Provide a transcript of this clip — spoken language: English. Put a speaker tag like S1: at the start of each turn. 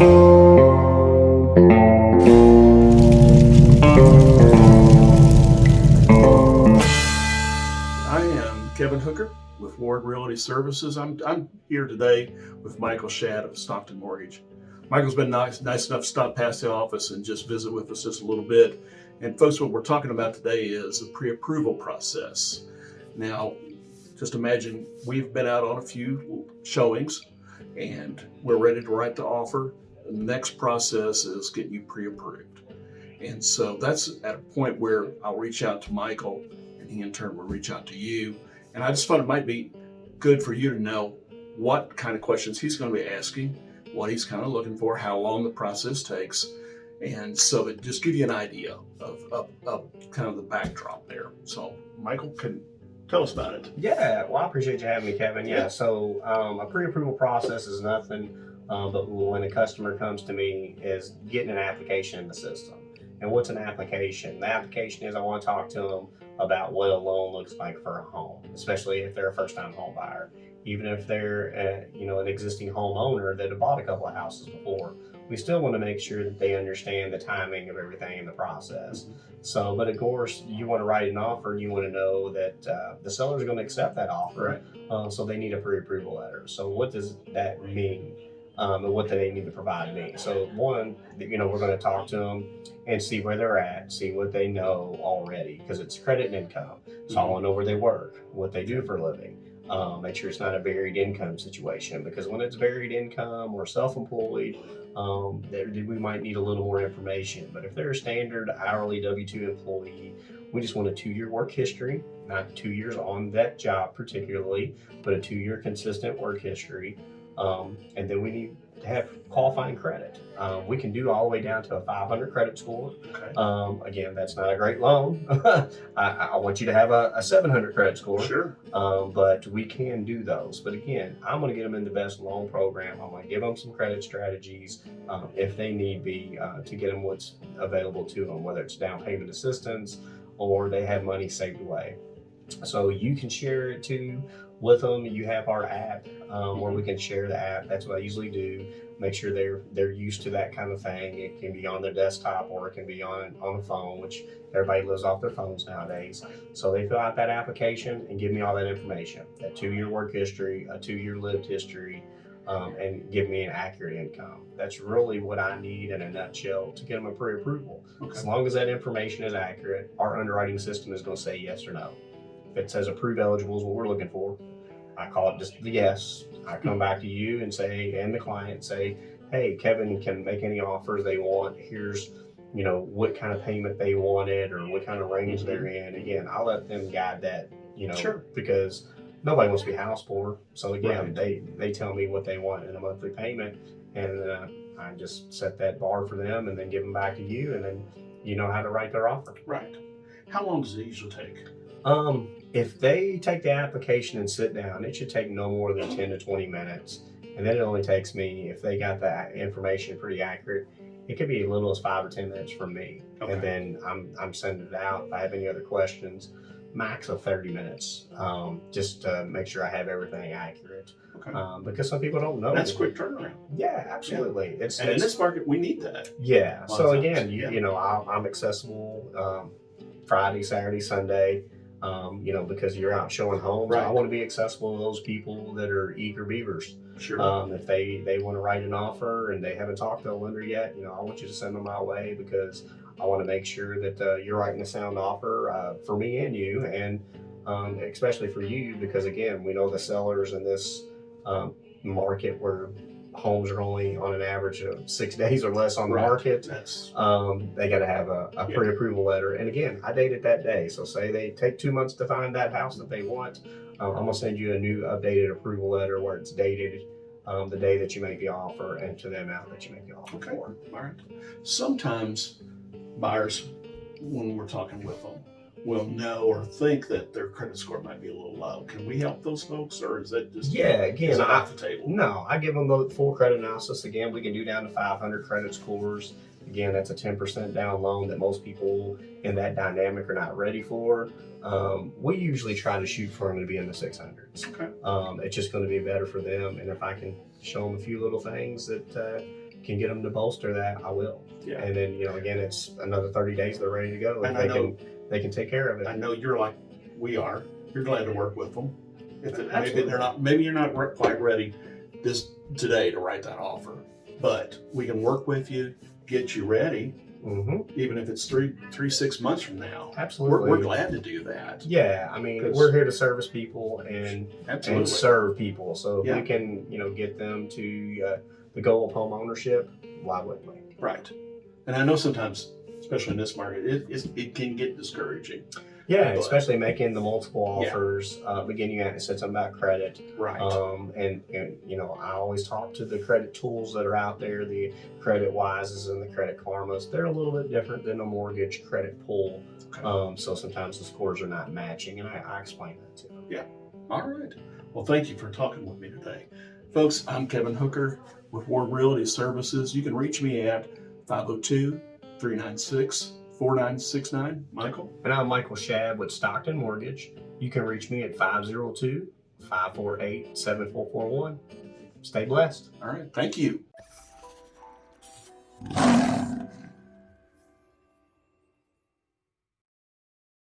S1: I am Kevin Hooker with Ward Realty Services. I'm, I'm here today with Michael Shad of Stockton Mortgage. Michael's been nice, nice enough to stop past the office and just visit with us just a little bit. And folks, what we're talking about today is the pre-approval process. Now, just imagine we've been out on a few showings and we're ready to write the offer. The next process is getting you pre-approved. And so that's at a point where I'll reach out to Michael and he in turn will reach out to you. And I just thought it might be good for you to know what kind of questions he's going to be asking, what he's kind of looking for, how long the process takes. And so it just give you an idea of, of, of kind of the backdrop there. So Michael can tell us about it.
S2: Yeah, well, I appreciate you having me, Kevin. Yeah,
S1: Yeah.
S2: so um, a pre-approval process is nothing, um, but when a customer comes to me, is getting an application in the system. And what's an application? The application is I want to talk to them about what a loan looks like for a home, especially if they're a first-time home buyer. Even if they're, uh, you know, an existing homeowner that have bought a couple of houses before, we still want to make sure that they understand the timing of everything in the process. So, but of course, you want to write an offer, and you want to know that uh, the seller is going to accept that offer. Uh, so they need a pre-approval letter. So what does that mean? Um, and what they need to provide me? So one, you know, we're going to talk to them and see where they're at, see what they know already, because it's credit and income. So I want to know where they work, what they do for a living. Um, make sure it's not a varied income situation because when it's varied income or self-employed, um, there, we might need a little more information. But if they're a standard hourly W-2 employee, we just want a two-year work history, not two years on that job particularly, but a two-year consistent work history. Um, and then we need to have qualifying credit. Um, we can do all the way down to a 500 credit score.
S1: Okay.
S2: Um, again, that's not a great loan. I, I want you to have a, a 700 credit score,
S1: Sure.
S2: um, but we can do those. But again, I'm going to get them in the best loan program. I'm going to give them some credit strategies um, if they need be uh, to get them what's available to them, whether it's down payment assistance or they have money saved away. So you can share it too with them. You have our app um, where we can share the app. That's what I usually do. Make sure they're they're used to that kind of thing. It can be on their desktop or it can be on on the phone, which everybody lives off their phones nowadays. So they fill out that application and give me all that information: that two-year work history, a two-year lived history, um, and give me an accurate income. That's really what I need in a nutshell to get them a pre-approval. As long as that information is accurate, our underwriting system is going to say yes or no. If it says approve eligible is what we're looking for, I call it just the yes. I come back to you and say, and the client say, hey, Kevin can make any offers they want. Here's, you know, what kind of payment they wanted or what kind of range they're in. Again, I'll let them guide that, you know,
S1: Sure.
S2: because nobody wants to be house poor. So again,
S1: Right.
S2: they they tell me what they want in a monthly payment, and uh, I just set that bar for them, and then give them back to you, and then you know how to write their offer.
S1: Right. How long does it usually take?
S2: Um, if they take the application and sit down, it should take no more than 10 to 20 minutes. And then it only takes me, if they got that information pretty accurate, it could be as little as five or 10 minutes from me.
S1: Okay.
S2: And then I'm, I'm sending it out. If I have any other questions, max of 30 minutes, um, just to make sure I have everything accurate.
S1: Okay.
S2: Um, because some people don't know.
S1: That's quick turnaround.
S2: Yeah, absolutely. It's,
S1: And in this market, we need that.
S2: yeah. So again, you,
S1: yeah.
S2: you know, I'm, I'm accessible um, Friday, Saturday, Sunday. Um, you know, because you're out showing homes, I want to be accessible to those people that are eager beavers.
S1: Sure.
S2: Um, if they they want to write an offer and they haven't talked to a lender yet, you know, I want you to send them my way because I want to make sure that uh, you're writing a sound offer uh, for me and you, and um, especially for you because again, we know the sellers in this um, market where homes are only on an average of six days or less on the
S1: Right.
S2: market.
S1: That's
S2: Um, they got to have a, a
S1: Yeah.
S2: pre-approval letter. And again, I date it that day. So say they take two months to find that house that they want, um, I'm gonna send you a new updated approval letter where it's dated um, the day that you make the offer and to the amount that you make the offer
S1: Okay.
S2: for.
S1: all right. Sometimes buyers, when we're talking with them, will know or think that their credit score might be a little low. Can we help those folks, or is that just
S2: Yeah,
S1: is
S2: again,
S1: it
S2: I,
S1: off the table?
S2: No, I give them the full credit analysis. Again, we can do down to 500 credit scores. Again, that's a 10% down loan that most people in that dynamic are not ready for. Um, we usually try to shoot for them to be in the 600s.
S1: Okay.
S2: Um, it's just going to be better for them. And if I can show them a few little things that uh, can get them to bolster that, I will.
S1: Yeah.
S2: And then you know, again, it's another thirty days. They're ready to go.
S1: And
S2: they
S1: I know-
S2: can they can take care of it.
S1: I know you're like we are. You're glad to work with them. If it, maybe they're not, maybe you're not quite ready this today to write that offer, but we can work with you, get you ready,
S2: hmm
S1: even if it's three, three, six months from now.
S2: Absolutely.
S1: We're, we're glad to do that.
S2: Yeah, I mean, we're here to service people and
S1: Absolutely.
S2: and serve people. So if
S1: Yeah.
S2: we can, you know, get them to uh, the goal of home ownership, why wouldn't we?
S1: Right. And I know sometimes, especially in this market, it, it's, it can get discouraging.
S2: Yeah,
S1: But-
S2: especially making the multiple
S1: Yeah.
S2: offers. Uh, beginning you said something about credit.
S1: Right.
S2: Um, and, and you know, I always talk to the credit tools that are out there, the credit wises and the credit karmas. They're a little bit different than a mortgage credit pull.
S1: Okay.
S2: Um, so sometimes the scores are not matching, and I, I explain that to them. Yeah.
S1: All right. Well, thank you for talking with me today. Folks, I'm Kevin Hooker with Ward Realty Services. You can reach me at 502 396 4969. Michael?
S2: And I'm Michael Shab with Stockton Mortgage. You can reach me at 502 548 7441. Stay blessed.
S1: All right. Thank you.